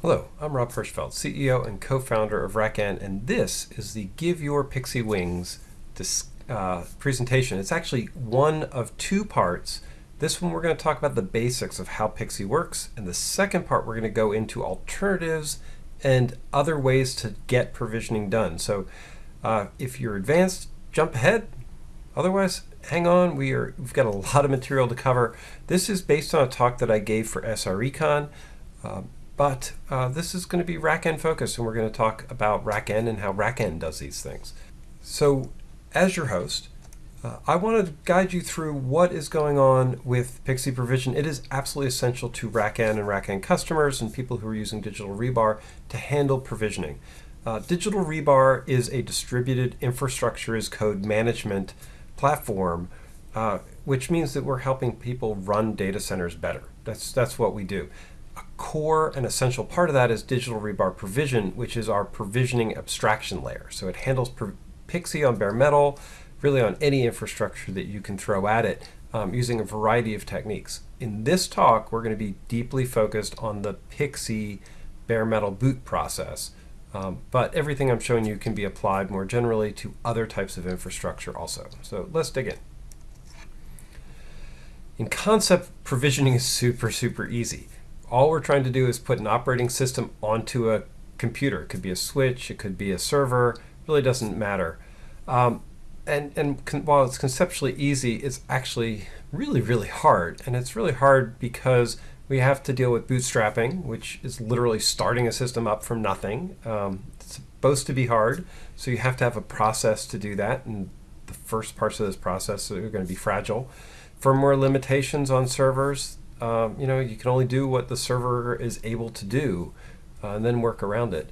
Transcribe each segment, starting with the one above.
Hello, I'm Rob Hirschfeld, CEO and co-founder of RackN, and this is the Give Your Pixie Wings uh, presentation. It's actually one of two parts. This one we're going to talk about the basics of how Pixie works, and the second part we're going to go into alternatives and other ways to get provisioning done. So uh, if you're advanced, jump ahead. Otherwise, hang on. We are, we've got a lot of material to cover. This is based on a talk that I gave for SREcon. Um, but uh, this is going to be RackN focused, and we're going to talk about RackN and how RackN does these things. So, as your host, uh, I want to guide you through what is going on with Pixie Provision. It is absolutely essential to RackN and RackN customers and people who are using Digital Rebar to handle provisioning. Uh, Digital Rebar is a distributed infrastructure as code management platform, uh, which means that we're helping people run data centers better. That's that's what we do core and essential part of that is Digital Rebar Provision, which is our provisioning abstraction layer. So it handles Pixie on bare metal, really on any infrastructure that you can throw at it um, using a variety of techniques. In this talk, we're going to be deeply focused on the Pixie bare metal boot process. Um, but everything I'm showing you can be applied more generally to other types of infrastructure also. So let's dig in. In concept, provisioning is super, super easy all we're trying to do is put an operating system onto a computer. It could be a switch, it could be a server, really doesn't matter. Um, and and while it's conceptually easy, it's actually really, really hard. And it's really hard because we have to deal with bootstrapping, which is literally starting a system up from nothing. Um, it's supposed to be hard, so you have to have a process to do that. And the first parts of this process are going to be fragile. Firmware limitations on servers, um, you know, you can only do what the server is able to do uh, and then work around it.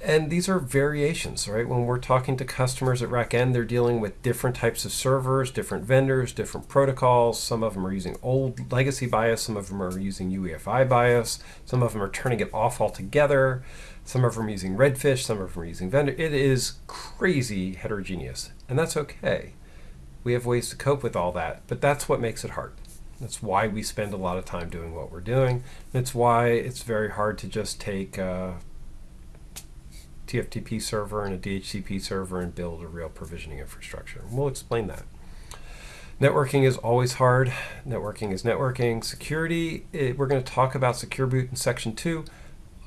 And these are variations, right? When we're talking to customers at RackN, they're dealing with different types of servers, different vendors, different protocols. Some of them are using old legacy BIOS, some of them are using UEFI BIOS, some of them are turning it off altogether, some of them are using Redfish, some of them are using vendor. It is crazy heterogeneous, and that's okay. We have ways to cope with all that, but that's what makes it hard. That's why we spend a lot of time doing what we're doing. That's why it's very hard to just take a TFTP server and a DHCP server and build a real provisioning infrastructure. We'll explain that. Networking is always hard. Networking is networking. Security, it, we're going to talk about Secure Boot in section two.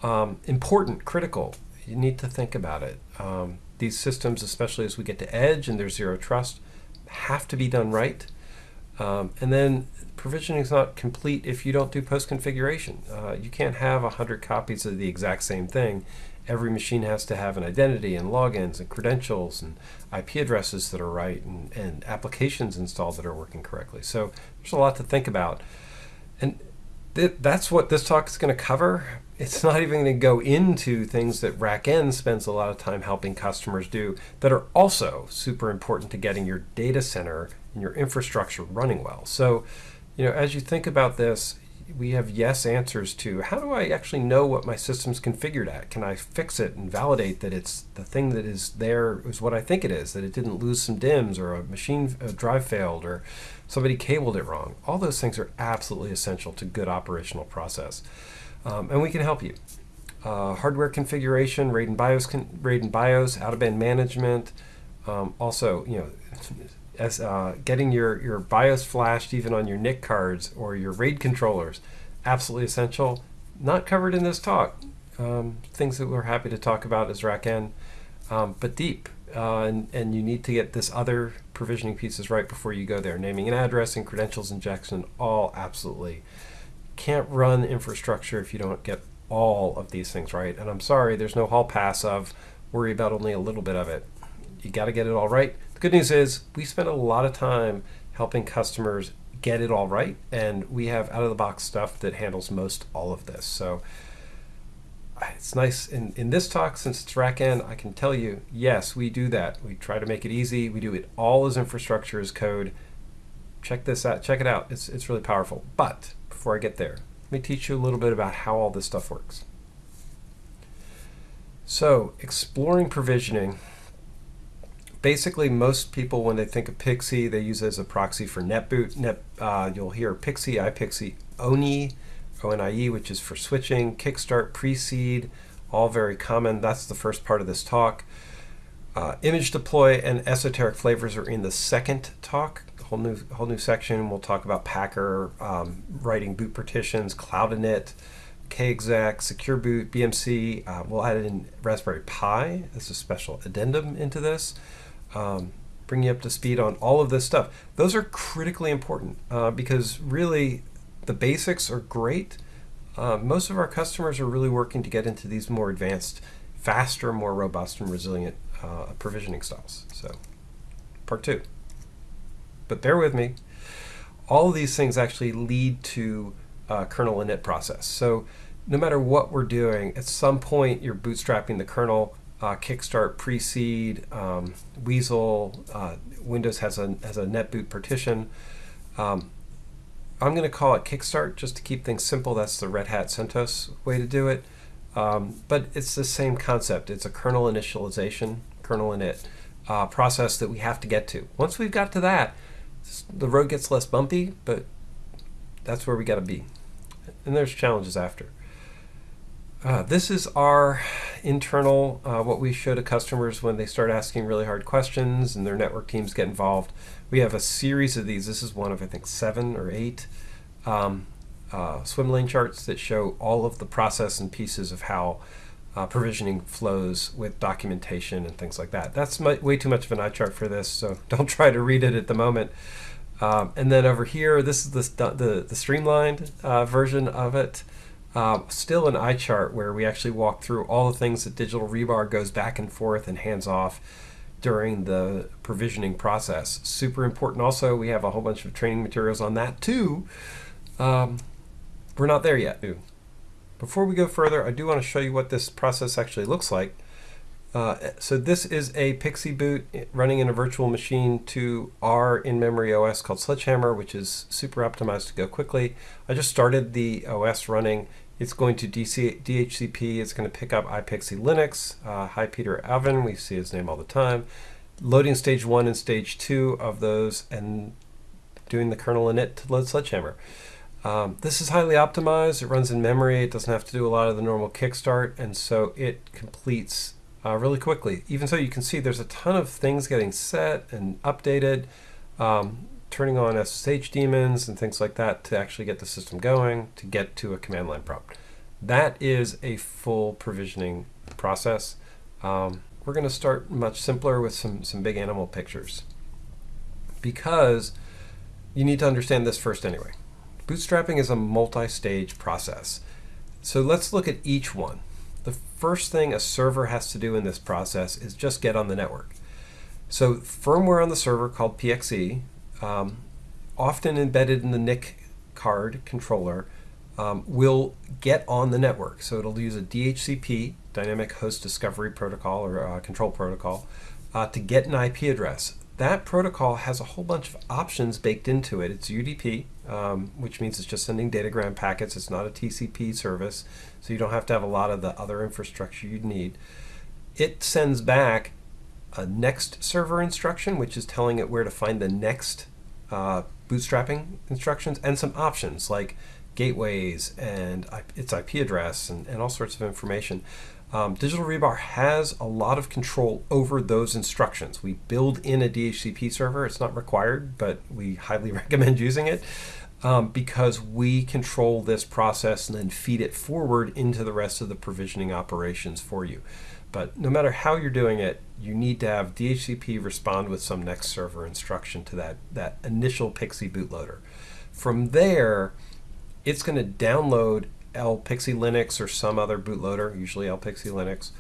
Um, important, critical. You need to think about it. Um, these systems, especially as we get to edge and there's zero trust, have to be done right. Um, and then provisioning is not complete if you don't do post configuration. Uh, you can't have 100 copies of the exact same thing. Every machine has to have an identity and logins and credentials and IP addresses that are right and, and applications installed that are working correctly. So there's a lot to think about. And th that's what this talk is going to cover. It's not even going to go into things that RackN spends a lot of time helping customers do that are also super important to getting your data center and your infrastructure running well. So you know, as you think about this, we have yes answers to how do I actually know what my system's configured at? Can I fix it and validate that it's the thing that is there is what I think it is, that it didn't lose some DIMMs or a machine a drive failed or somebody cabled it wrong. All those things are absolutely essential to good operational process. Um, and we can help you. Uh, hardware configuration, RAID and BIOS, RAID and BIOS, out-of-band management, um, also, you know, uh, getting your, your BIOS flashed even on your NIC cards or your RAID controllers, absolutely essential. Not covered in this talk. Um, things that we're happy to talk about as RackN, um, but deep. Uh, and, and you need to get this other provisioning pieces right before you go there. Naming and addressing, credentials injection, all absolutely. Can't run infrastructure if you don't get all of these things right. And I'm sorry, there's no hall pass of worry about only a little bit of it. You got to get it all right The good news is we spend a lot of time helping customers get it all right, and we have out of the box stuff that handles most all of this. So it's nice in, in this talk, since it's RackN, I can tell you, yes, we do that. We try to make it easy. We do it all as infrastructure as code. Check this out. Check it out. It's, it's really powerful. But before I get there, let me teach you a little bit about how all this stuff works. So exploring provisioning basically most people when they think of Pixie, they use it as a proxy for NetBoot. Net, uh, you'll hear Pixie, iPixie, Oni, ONIE, which is for switching, Kickstart, Preseed, all very common. That's the first part of this talk. Uh, image deploy and esoteric flavors are in the second talk, whole new whole new section. We'll talk about Packer, um, writing boot partitions, Cloud init, KExec, Secure Boot, BMC. Uh, we'll add in Raspberry Pi as a special addendum into this. Um, bring you up to speed on all of this stuff. Those are critically important uh, because really the basics are great. Uh, most of our customers are really working to get into these more advanced, faster, more robust, and resilient uh, provisioning styles. So, part two. But bear with me. All of these things actually lead to uh, kernel init process. So, no matter what we're doing, at some point you're bootstrapping the kernel. Uh, Kickstart, Preseed, um, Weasel, uh, Windows has a has a netboot partition. Um, I'm going to call it Kickstart just to keep things simple. That's the Red Hat CentOS way to do it. Um, but it's the same concept. It's a kernel initialization kernel init uh, process that we have to get to. Once we've got to that, the road gets less bumpy, but that's where we got to be. And there's challenges after. Uh, this is our internal, uh, what we show to customers when they start asking really hard questions and their network teams get involved. We have a series of these. This is one of, I think, seven or eight um, uh, swim lane charts that show all of the process and pieces of how uh, provisioning flows with documentation and things like that. That's my, way too much of an eye chart for this, so don't try to read it at the moment. Um, and then over here, this is the, the, the streamlined uh, version of it. Um, still an eye chart where we actually walk through all the things that digital rebar goes back and forth and hands off during the provisioning process. Super important also, we have a whole bunch of training materials on that too. Um, we're not there yet. Before we go further, I do want to show you what this process actually looks like. Uh, so this is a PXE boot running in a virtual machine to our in-memory OS called Sledgehammer, which is super optimized to go quickly. I just started the OS running. It's going to DC, DHCP. It's going to pick up iPXE Linux. Uh, hi, Peter Anvin. We see his name all the time. Loading stage one and stage two of those and doing the kernel init to load Sledgehammer. Um, this is highly optimized. It runs in memory. It doesn't have to do a lot of the normal kickstart, and so it completes uh, really quickly. Even so, you can see there's a ton of things getting set and updated, um, turning on SSH daemons and things like that to actually get the system going, to get to a command line prompt. That is a full provisioning process. Um, we're going to start much simpler with some, some big animal pictures because you need to understand this first anyway. Bootstrapping is a multi-stage process. So let's look at each one. The first thing a server has to do in this process is just get on the network. So firmware on the server called PXE, um, often embedded in the NIC card controller, um, will get on the network. So it'll use a DHCP, Dynamic Host Discovery Protocol or uh, Control Protocol, uh, to get an IP address. That protocol has a whole bunch of options baked into it. It's UDP, um, which means it's just sending datagram packets. It's not a TCP service, so you don't have to have a lot of the other infrastructure you'd need. It sends back a next server instruction, which is telling it where to find the next uh, bootstrapping instructions, and some options like gateways and its IP address and, and all sorts of information. Um, Digital Rebar has a lot of control over those instructions. We build in a DHCP server. It's not required, but we highly recommend using it um, because we control this process and then feed it forward into the rest of the provisioning operations for you. But no matter how you're doing it, you need to have DHCP respond with some next server instruction to that, that initial Pixie bootloader. From there, it's going to download LPXE Linux or some other bootloader, usually LPXE Linux,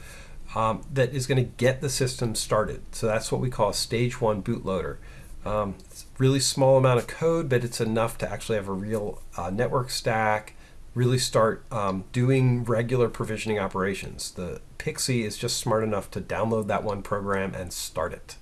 um, that is going to get the system started. So that's what we call a stage one bootloader. Um, really small amount of code, but it's enough to actually have a real uh, network stack, really start um, doing regular provisioning operations. The Pixie is just smart enough to download that one program and start it.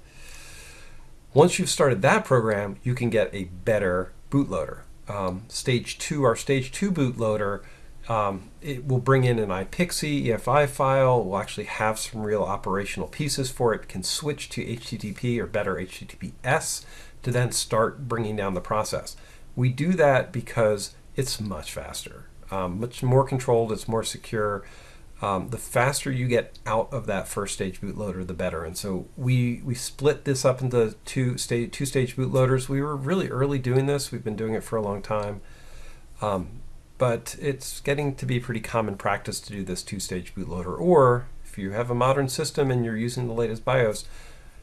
Once you've started that program, you can get a better bootloader. Um, stage two, our stage two bootloader, um, it will bring in an iPXE EFI file. We'll actually have some real operational pieces for it. Can switch to HTTP or better HTTPS to then start bringing down the process. We do that because it's much faster. Um, much more controlled, it's more secure. Um, the faster you get out of that first stage bootloader, the better. And so we we split this up into two stage two stage bootloaders. We were really early doing this. We've been doing it for a long time, um, but it's getting to be pretty common practice to do this two stage bootloader. Or if you have a modern system and you're using the latest BIOS,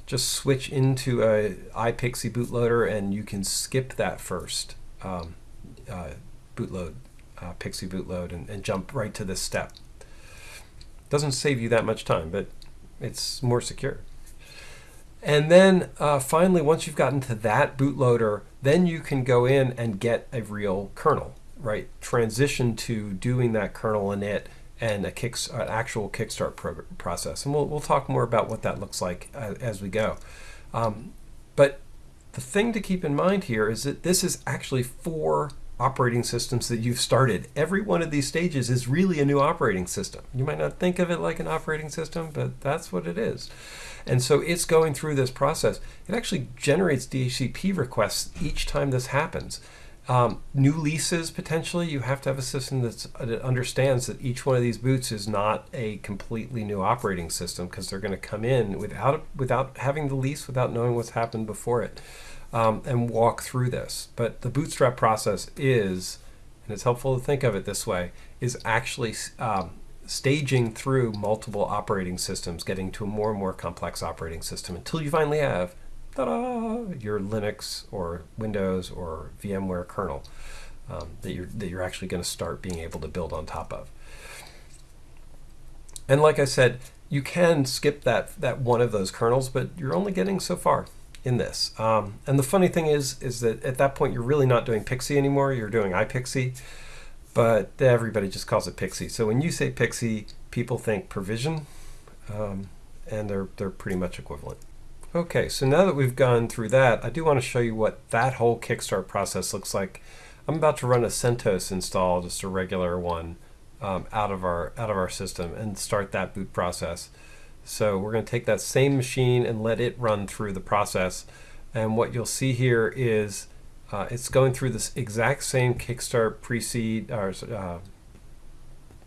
just switch into a iPixie bootloader and you can skip that first um, uh, bootload, uh, PXE bootload, and, and jump right to this step. Doesn't save you that much time, but it's more secure. And then uh, finally, once you've gotten to that bootloader, then you can go in and get a real kernel, right? Transition to doing that kernel init and a kick, an actual kickstart process. And we'll, we'll talk more about what that looks like as, as we go. Um, but the thing to keep in mind here is that this is actually four operating systems that you've started. Every one of these stages is really a new operating system. You might not think of it like an operating system, but that's what it is. And so it's going through this process. It actually generates DHCP requests each time this happens. Um, new leases, potentially, you have to have a system that's, uh, that understands that each one of these boots is not a completely new operating system because they're going to come in without, without having the lease, without knowing what's happened before it um, and walk through this. But the bootstrap process is, and it's helpful to think of it this way, is actually um, staging through multiple operating systems, getting to a more and more complex operating system until you finally have your Linux or Windows or VMware kernel um, that you're that you're actually going to start being able to build on top of. And like I said, you can skip that that one of those kernels, but you're only getting so far in this. Um, and the funny thing is, is that at that point you're really not doing Pixie anymore. You're doing iPixie, but everybody just calls it Pixie. So when you say Pixie, people think provision, um, and they're they're pretty much equivalent. Okay, so now that we've gone through that, I do want to show you what that whole Kickstart process looks like. I'm about to run a CentOS install, just a regular one, um, out of our out of our system, and start that boot process. So we're going to take that same machine and let it run through the process. And what you'll see here is uh, it's going through this exact same Kickstart pre-seed or uh,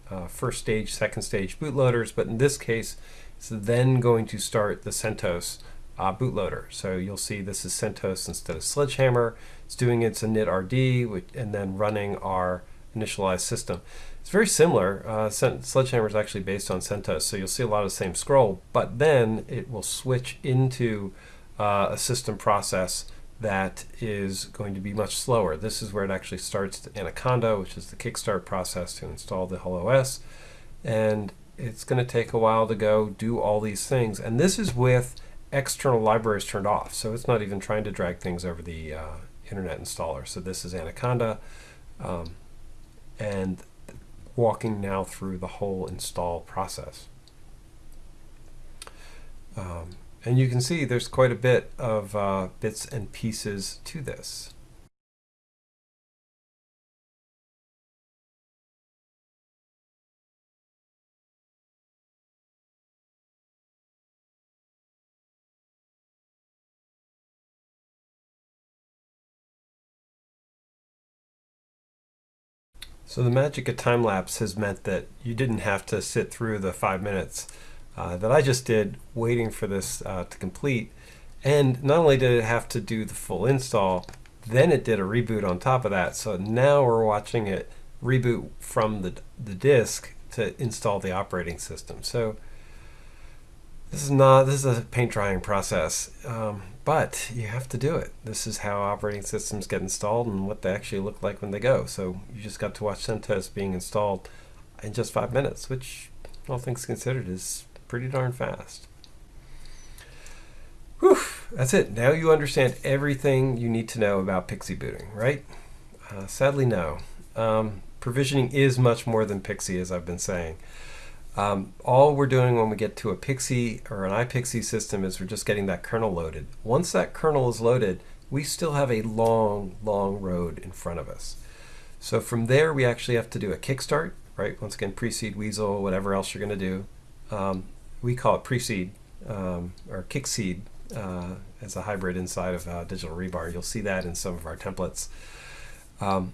uh, first stage, second stage bootloaders, but in this case, it's then going to start the CentOS uh, bootloader. So you'll see this is CentOS instead of Sledgehammer. It's doing its init-rd and then running our initialized system. It's very similar. Uh, Sledgehammer is actually based on CentOS, so you'll see a lot of the same scroll, but then it will switch into uh, a system process that is going to be much slower. This is where it actually starts Anaconda, which is the kickstart process to install the whole OS. And it's going to take a while to go do all these things. And this is with external libraries turned off. So it's not even trying to drag things over the uh, internet installer. So this is Anaconda. Um, and walking now through the whole install process. Um, and you can see there's quite a bit of uh, bits and pieces to this. So the magic of time lapse has meant that you didn't have to sit through the five minutes uh, that I just did waiting for this uh, to complete. And not only did it have to do the full install, then it did a reboot on top of that. So now we're watching it reboot from the, the disk to install the operating system. So this is not, this is a paint drying process. Um, but you have to do it. This is how operating systems get installed and what they actually look like when they go. So you just got to watch CentOS being installed in just five minutes, which all things considered is pretty darn fast. Whew, that's it. Now you understand everything you need to know about Pixie booting, right? Uh, sadly, no. Um, provisioning is much more than Pixie, as I've been saying. Um, all we're doing when we get to a Pixie or an iPixie system is we're just getting that kernel loaded. Once that kernel is loaded, we still have a long, long road in front of us. So from there, we actually have to do a kickstart, right? Once again, pre-seed, weasel, whatever else you're going to do. Um, we call it pre-seed um, or kickseed uh, as a hybrid inside of uh, Digital Rebar. You'll see that in some of our templates. Um,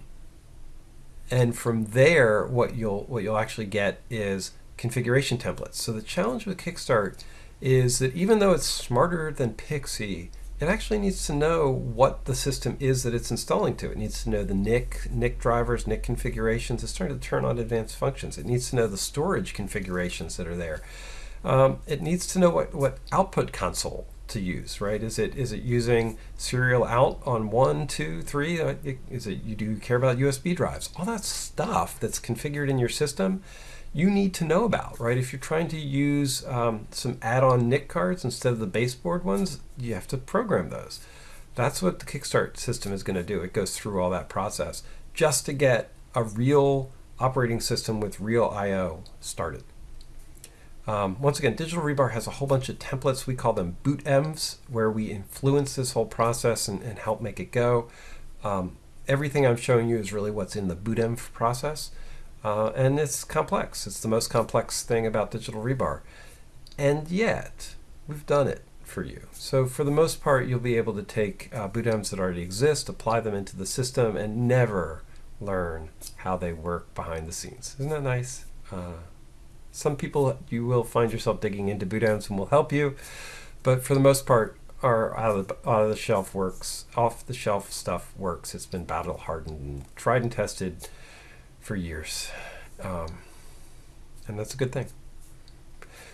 and from there, what you'll what you'll actually get is configuration templates. So the challenge with Kickstart is that even though it's smarter than Pixie, it actually needs to know what the system is that it's installing to. It needs to know the NIC, NIC drivers, NIC configurations. It's starting to turn on advanced functions. It needs to know the storage configurations that are there. Um, it needs to know what, what output console to use, right? Is it is it using serial out on one, two, three? Uh, is it you do care about USB drives? All that stuff that's configured in your system, you need to know about, right? If you're trying to use um, some add-on NIC cards instead of the baseboard ones, you have to program those. That's what the Kickstart system is going to do. It goes through all that process just to get a real operating system with real I/O started. Um, once again, Digital Rebar has a whole bunch of templates. We call them boot envs, where we influence this whole process and, and help make it go. Um, everything I'm showing you is really what's in the boot env process. Uh, and it's complex. It's the most complex thing about Digital Rebar. And yet, we've done it for you. So for the most part, you'll be able to take uh, that already exist, apply them into the system, and never learn how they work behind the scenes. Isn't that nice? Uh, some people you will find yourself digging into boot and will help you, but for the most part, our out of the, out of the shelf works, off the shelf stuff works. It's been battle hardened and tried and tested for years, um, and that's a good thing.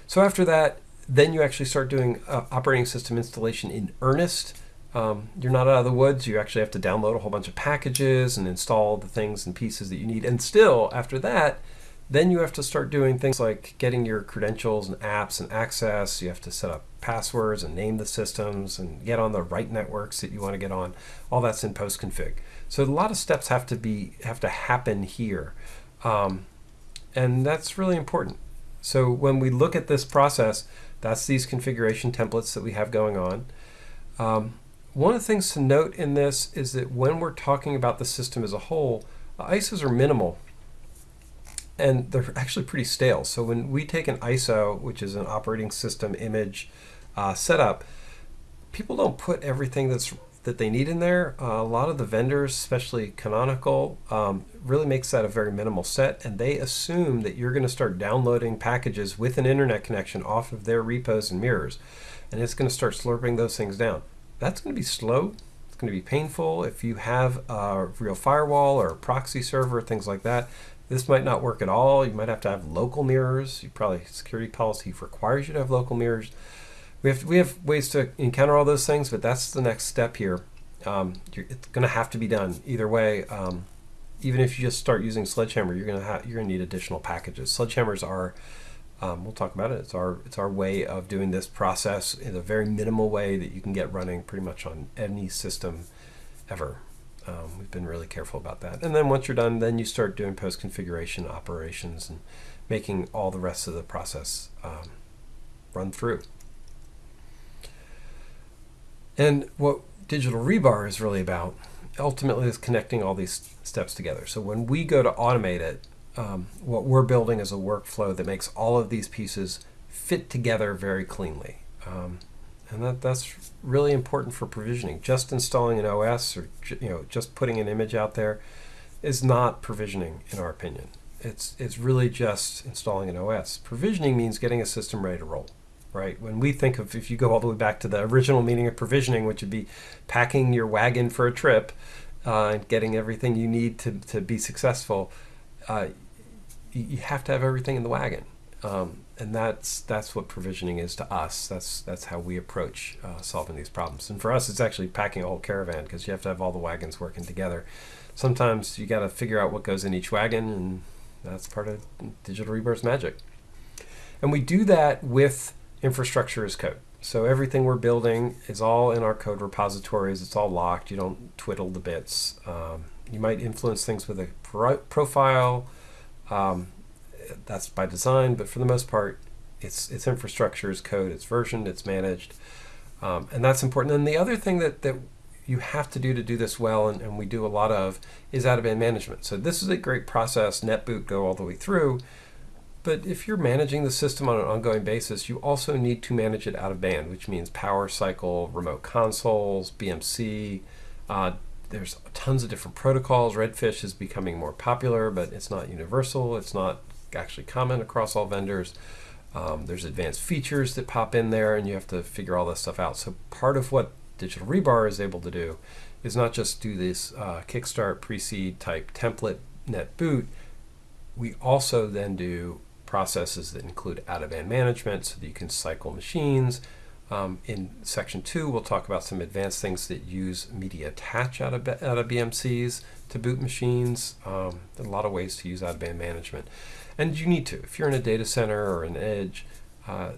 So after that, then you actually start doing uh, operating system installation in earnest. Um, you're not out of the woods. You actually have to download a whole bunch of packages and install the things and pieces that you need. And still, after that, then you have to start doing things like getting your credentials and apps and access. You have to set up passwords and name the systems and get on the right networks that you want to get on. All that's in post config. So a lot of steps have to be have to happen here, um, and that's really important. So when we look at this process, that's these configuration templates that we have going on. Um, one of the things to note in this is that when we're talking about the system as a whole, ISOs are minimal and they're actually pretty stale. So when we take an ISO, which is an operating system image uh, setup, people don't put everything that's that they need in there. Uh, a lot of the vendors, especially Canonical, um, really makes that a very minimal set, and they assume that you're going to start downloading packages with an internet connection off of their repos and mirrors, and it's going to start slurping those things down. That's going to be slow. It's going to be painful. If you have a real firewall or a proxy server, things like that, this might not work at all. You might have to have local mirrors. You probably security policy requires you to have local mirrors. We have we have ways to encounter all those things, but that's the next step here. Um, it's going to have to be done either way. Um, even if you just start using Sledgehammer, you're going to you're going to need additional packages. Sledgehammers are um, we'll talk about it. It's our it's our way of doing this process in a very minimal way that you can get running pretty much on any system ever. Um, we've been really careful about that. And then once you're done, then you start doing post configuration operations and making all the rest of the process um, run through. And what Digital Rebar is really about ultimately is connecting all these steps together. So when we go to automate it, um, what we're building is a workflow that makes all of these pieces fit together very cleanly. Um, and that, that's really important for provisioning. Just installing an OS or you know just putting an image out there is not provisioning in our opinion. It's it's really just installing an OS. Provisioning means getting a system ready to roll, right? When we think of if you go all the way back to the original meaning of provisioning, which would be packing your wagon for a trip uh, and getting everything you need to to be successful, uh, you have to have everything in the wagon. Um, and that's that's what provisioning is to us. That's that's how we approach uh, solving these problems. And for us, it's actually packing a whole caravan because you have to have all the wagons working together. Sometimes you got to figure out what goes in each wagon, and that's part of Digital Rebar's magic. And we do that with infrastructure as code. So everything we're building is all in our code repositories. It's all locked. You don't twiddle the bits. Um, you might influence things with a pro profile. Um, that's by design, but for the most part, it's it's infrastructure, it's code, it's versioned, it's managed, um, and that's important. And the other thing that that you have to do to do this well, and, and we do a lot of, is out-of-band management. So this is a great process. NetBoot go all the way through, but if you're managing the system on an ongoing basis, you also need to manage it out of band, which means power cycle, remote consoles, BMC, uh, there's tons of different protocols. Redfish is becoming more popular, but it's not universal. It's not actually common across all vendors. Um, there's advanced features that pop in there, and you have to figure all this stuff out. So part of what Digital Rebar is able to do is not just do this uh, kickstart pre-seed type template net boot. We also then do processes that include out-of-band management so that you can cycle machines, um, in section two, we'll talk about some advanced things that use media attach out of, out of BMCs to boot machines. Um, a lot of ways to use out-of-band management. And you need to. If you're in a data center or an edge, uh,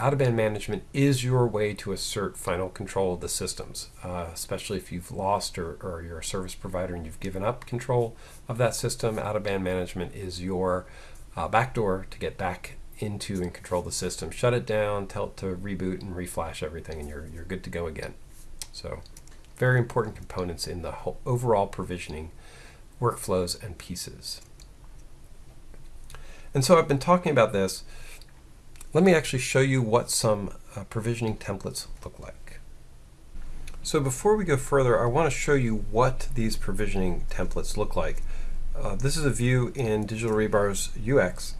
out-of-band management is your way to assert final control of the systems, uh, especially if you've lost or, or you're a service provider and you've given up control of that system. Out-of-band management is your uh, backdoor to get back into and control the system. Shut it down, tell it to reboot and reflash everything, and you're, you're good to go again. So, very important components in the whole overall provisioning workflows and pieces. And so I've been talking about this. Let me actually show you what some uh, provisioning templates look like. So before we go further, I want to show you what these provisioning templates look like. Uh, this is a view in Digital Rebar's UX.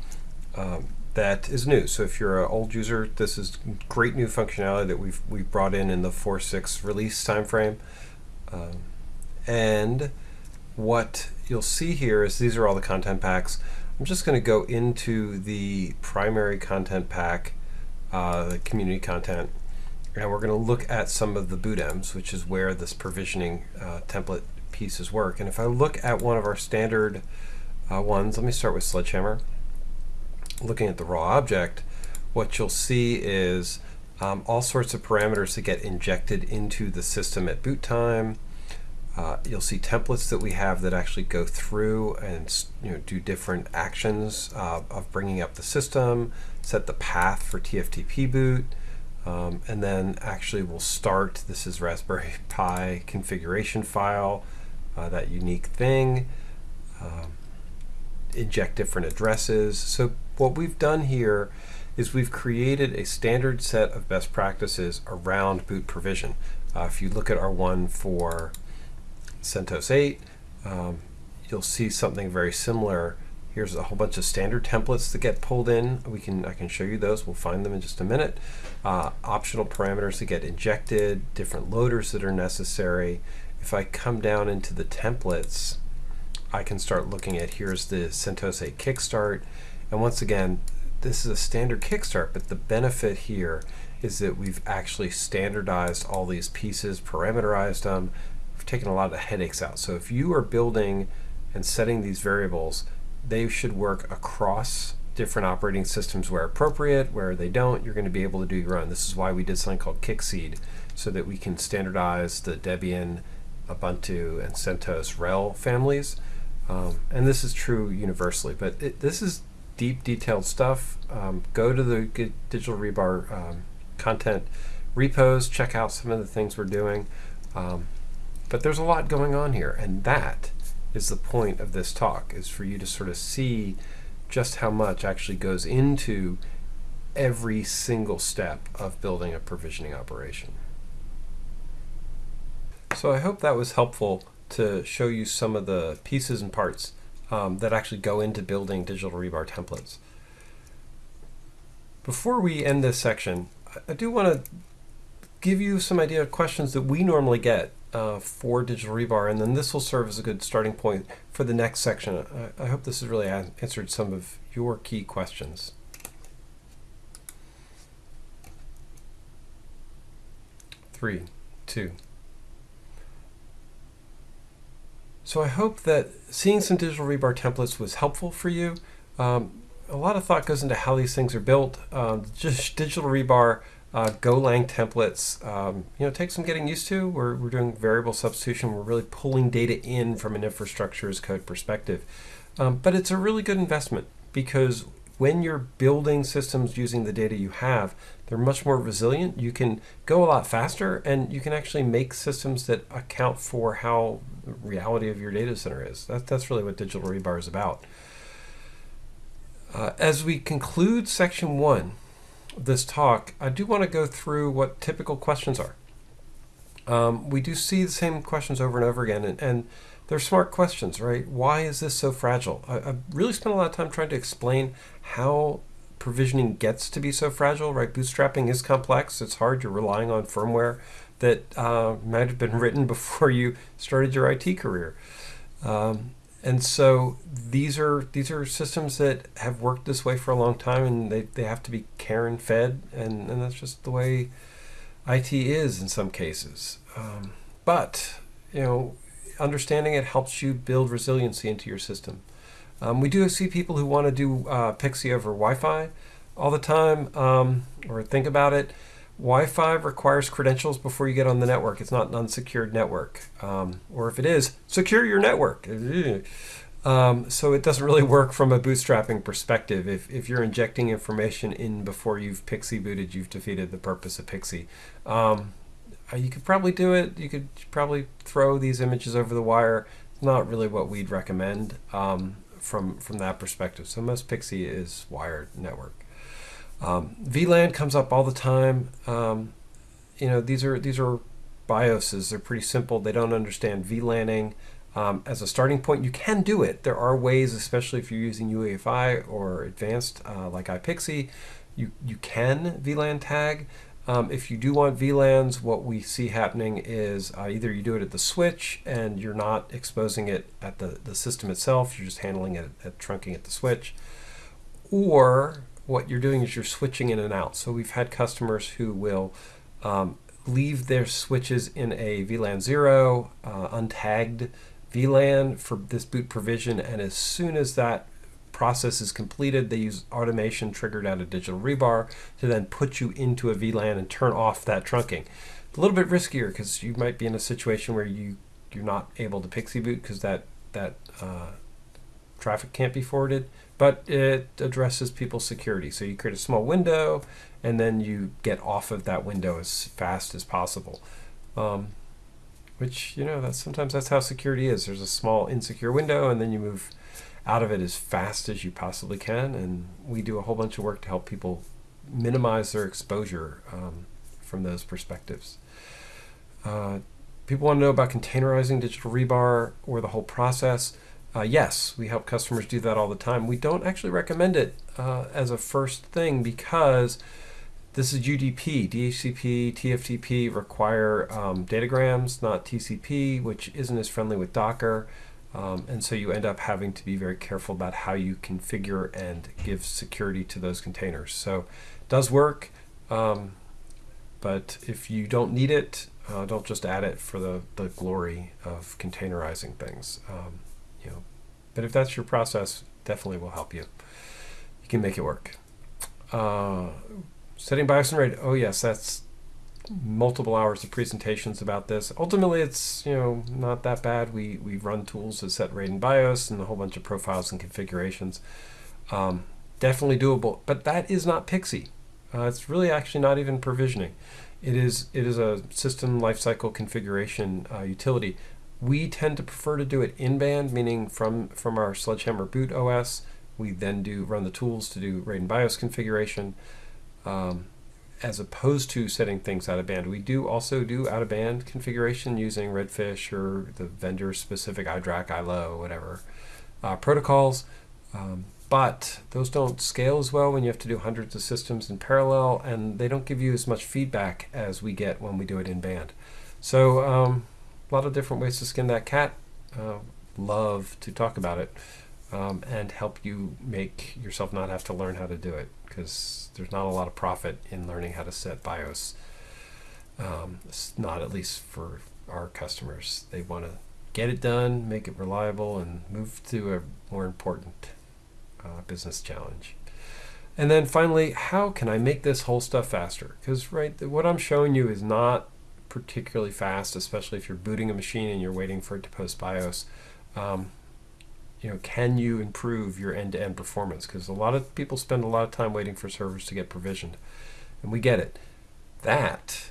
Um, that is new. So if you're an old user, this is great new functionality that we've we've brought in in the 4.6 release timeframe. Um, and what you'll see here is these are all the content packs. I'm just going to go into the primary content pack, uh, the community content, and we're going to look at some of the boot envs, which is where this provisioning uh, template pieces work. And if I look at one of our standard uh, ones, let me start with Sledgehammer looking at the raw object, what you'll see is um, all sorts of parameters that get injected into the system at boot time. Uh, you'll see templates that we have that actually go through and you know do different actions uh, of bringing up the system, set the path for TFTP boot, um, and then actually we'll start. This is Raspberry Pi configuration file, uh, that unique thing. Um, inject different addresses. So what we've done here is we've created a standard set of best practices around boot provision. Uh, if you look at our one for CentOS 8, um, you'll see something very similar. Here's a whole bunch of standard templates that get pulled in. We can I can show you those. We'll find them in just a minute. Uh, optional parameters that get injected, different loaders that are necessary. If I come down into the templates, I can start looking at here's the CentOS 8 Kickstart. And once again, this is a standard Kickstart, but the benefit here is that we've actually standardized all these pieces, parameterized them, we've taken a lot of the headaches out. So if you are building and setting these variables, they should work across different operating systems where appropriate, where they don't, you're going to be able to do your own. This is why we did something called Kickseed, so that we can standardize the Debian, Ubuntu, and CentOS RHEL families. Um, and this is true universally, but it, this is deep, detailed stuff. Um, go to the Digital Rebar um, content repos, check out some of the things we're doing. Um, but there's a lot going on here, and that is the point of this talk, is for you to sort of see just how much actually goes into every single step of building a provisioning operation. So I hope that was helpful to show you some of the pieces and parts um, that actually go into building digital rebar templates. Before we end this section, I do want to give you some idea of questions that we normally get uh, for digital rebar, and then this will serve as a good starting point for the next section. I, I hope this has really answered some of your key questions. Three, two, So I hope that seeing some digital rebar templates was helpful for you. Um, a lot of thought goes into how these things are built. Um, just digital rebar uh, Golang templates, um, you know, take some getting used to. We're, we're doing variable substitution. We're really pulling data in from an infrastructure as code perspective. Um, but it's a really good investment because when you're building systems using the data you have, they're much more resilient. You can go a lot faster and you can actually make systems that account for how the reality of your data center is. That, that's really what Digital Rebar is about. Uh, as we conclude section one of this talk, I do want to go through what typical questions are. Um, we do see the same questions over and over again, and, and they're smart questions, right? Why is this so fragile? I, I've really spent a lot of time trying to explain how provisioning gets to be so fragile, right? Bootstrapping is complex, it's hard, you're relying on firmware that uh, might have been written before you started your IT career. Um, and so these are these are systems that have worked this way for a long time and they, they have to be care and fed and, and that's just the way IT is in some cases. Um, but you know, understanding it helps you build resiliency into your system. Um, we do see people who want to do uh, PXE over Wi-Fi all the time um, or think about it. Wi-Fi requires credentials before you get on the network. It's not an unsecured network. Um, or if it is, secure your network. Um, so it doesn't really work from a bootstrapping perspective. If, if you're injecting information in before you've Pixie booted, you've defeated the purpose of PXE. Uh, you could probably do it. You could probably throw these images over the wire. It's not really what we'd recommend um, from from that perspective. So most Pixie is wired network. Um, VLAN comes up all the time. Um, you know, these are these are BIOSes. They're pretty simple. They don't understand VLANing. Um, as a starting point, you can do it. There are ways, especially if you're using UEFI or advanced uh, like iPXE, you, you can VLAN tag. Um, if you do want VLANs, what we see happening is uh, either you do it at the switch and you're not exposing it at the, the system itself, you're just handling it at trunking at the switch, or what you're doing is you're switching in and out. So we've had customers who will um, leave their switches in a VLAN 0, uh, untagged VLAN for this boot provision, and as soon as that process is completed, they use automation triggered out of digital rebar to then put you into a VLAN and turn off that trunking. It's a little bit riskier because you might be in a situation where you you're not able to pixie boot because that that uh, traffic can't be forwarded, but it addresses people's security. So you create a small window, and then you get off of that window as fast as possible. Um, which you know that's sometimes that's how security is. There's a small insecure window, and then you move out of it as fast as you possibly can. And we do a whole bunch of work to help people minimize their exposure um, from those perspectives. Uh, people want to know about containerizing digital rebar or the whole process. Uh, yes, we help customers do that all the time. We don't actually recommend it uh, as a first thing because this is UDP. DHCP, TFTP require um, datagrams, not TCP, which isn't as friendly with Docker. Um, and so you end up having to be very careful about how you configure and give security to those containers. So it does work, um, but if you don't need it, uh, don't just add it for the, the glory of containerizing things. Um, you know, but if that's your process, definitely will help you. You can make it work. Uh, setting BIOS and RAID. Oh yes, that's multiple hours of presentations about this. Ultimately, it's you know not that bad. We we run tools to set RAID and BIOS and a whole bunch of profiles and configurations. Um, definitely doable, but that is not Pixie. Uh, it's really actually not even provisioning. It is it is a system lifecycle configuration uh, utility. We tend to prefer to do it in band, meaning from from our Sledgehammer boot OS. We then do run the tools to do RAID and BIOS configuration. Um, as opposed to setting things out of band. We do also do out of band configuration using Redfish or the vendor specific iDRAC, iLO, whatever uh, protocols. Um, but those don't scale as well when you have to do hundreds of systems in parallel, and they don't give you as much feedback as we get when we do it in band. So, um, a lot of different ways to skin that cat. Uh, love to talk about it um, and help you make yourself not have to learn how to do it because there's not a lot of profit in learning how to set BIOS. Um, not at least for our customers. They want to get it done, make it reliable, and move to a more important uh, business challenge. And then finally, how can I make this whole stuff faster? Because right, what I'm showing you is not particularly fast, especially if you're booting a machine and you're waiting for it to post BIOS. Um, you know, can you improve your end-to-end performance? Because a lot of people spend a lot of time waiting for servers to get provisioned, and we get it. That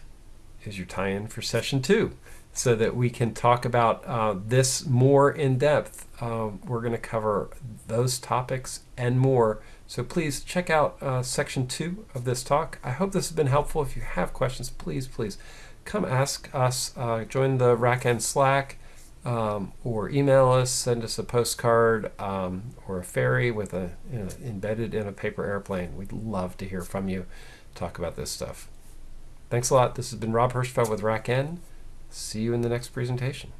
is your tie-in for session two, so that we can talk about uh, this more in depth. Uh, we're going to cover those topics and more. So please check out uh, section two of this talk. I hope this has been helpful. If you have questions, please, please come ask us. Uh, join the RackN Slack um, or email us, send us a postcard um, or a ferry with a you know, embedded in a paper airplane. We'd love to hear from you. Talk about this stuff. Thanks a lot. This has been Rob Hirschfeld with RackN. See you in the next presentation.